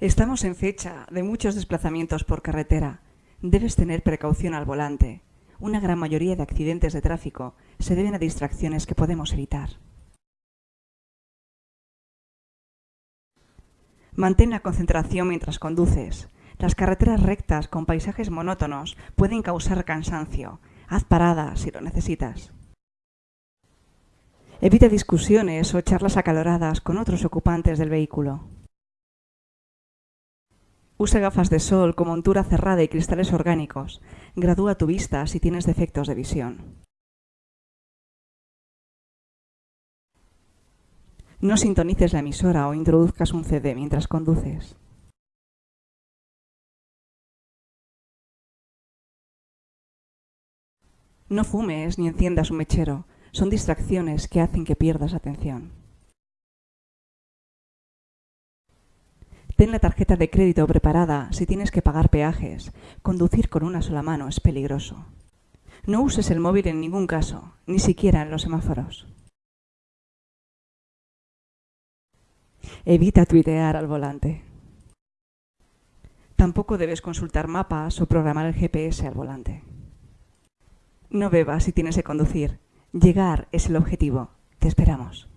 Estamos en fecha de muchos desplazamientos por carretera. Debes tener precaución al volante. Una gran mayoría de accidentes de tráfico se deben a distracciones que podemos evitar. Mantén la concentración mientras conduces. Las carreteras rectas con paisajes monótonos pueden causar cansancio. Haz paradas si lo necesitas. Evita discusiones o charlas acaloradas con otros ocupantes del vehículo. Usa gafas de sol con montura cerrada y cristales orgánicos. Gradúa tu vista si tienes defectos de visión. No sintonices la emisora o introduzcas un CD mientras conduces. No fumes ni enciendas un mechero. Son distracciones que hacen que pierdas atención. Ten la tarjeta de crédito preparada si tienes que pagar peajes. Conducir con una sola mano es peligroso. No uses el móvil en ningún caso, ni siquiera en los semáforos. Evita tuitear al volante. Tampoco debes consultar mapas o programar el GPS al volante. No bebas si tienes que conducir. Llegar es el objetivo. Te esperamos.